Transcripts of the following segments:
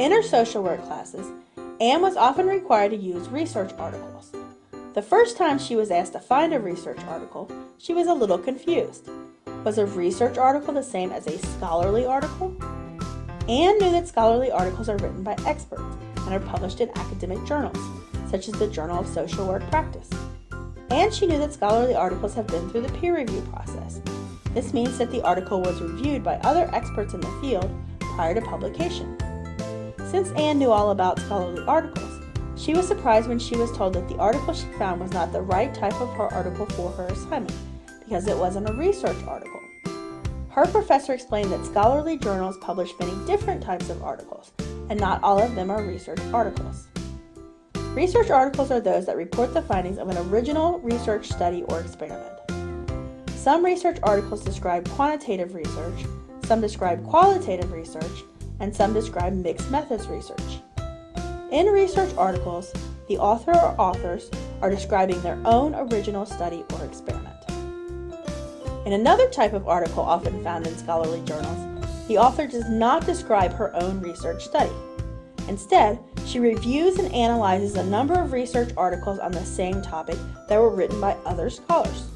In her social work classes, Anne was often required to use research articles. The first time she was asked to find a research article, she was a little confused. Was a research article the same as a scholarly article? Anne knew that scholarly articles are written by experts and are published in academic journals, such as the Journal of Social Work Practice. And she knew that scholarly articles have been through the peer review process. This means that the article was reviewed by other experts in the field prior to publication. Since Anne knew all about scholarly articles, she was surprised when she was told that the article she found was not the right type of her article for her assignment because it wasn't a research article. Her professor explained that scholarly journals publish many different types of articles, and not all of them are research articles. Research articles are those that report the findings of an original research study or experiment. Some research articles describe quantitative research, some describe qualitative research, and some describe mixed methods research. In research articles, the author or authors are describing their own original study or experiment. In another type of article often found in scholarly journals, the author does not describe her own research study. Instead, she reviews and analyzes a number of research articles on the same topic that were written by other scholars.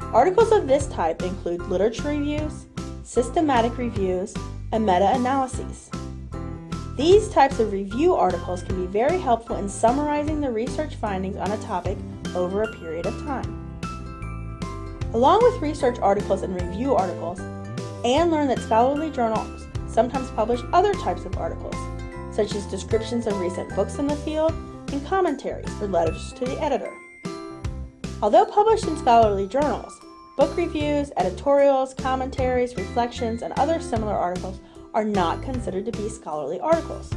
Articles of this type include literature reviews, systematic reviews, and meta-analyses. These types of review articles can be very helpful in summarizing the research findings on a topic over a period of time. Along with research articles and review articles, Anne learned that scholarly journals sometimes publish other types of articles, such as descriptions of recent books in the field and commentaries or letters to the editor. Although published in scholarly journals, book reviews, editorials, commentaries, reflections, and other similar articles are not considered to be scholarly articles.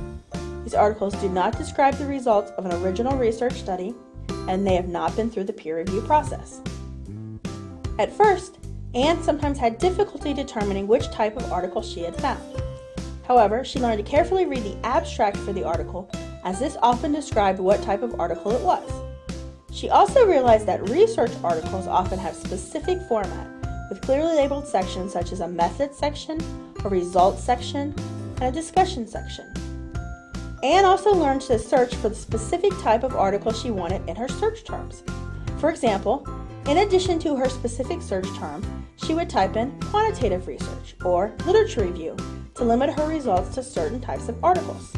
These articles do not describe the results of an original research study, and they have not been through the peer review process. At first, Anne sometimes had difficulty determining which type of article she had found. However, she learned to carefully read the abstract for the article, as this often described what type of article it was. She also realized that research articles often have specific format, with clearly labeled sections such as a method section, a results section, and a discussion section. Anne also learned to search for the specific type of article she wanted in her search terms. For example, in addition to her specific search term, she would type in quantitative research or literature review to limit her results to certain types of articles.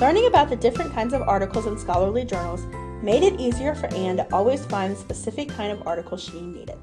Learning about the different kinds of articles in scholarly journals made it easier for Anne to always find the specific kind of article she needed.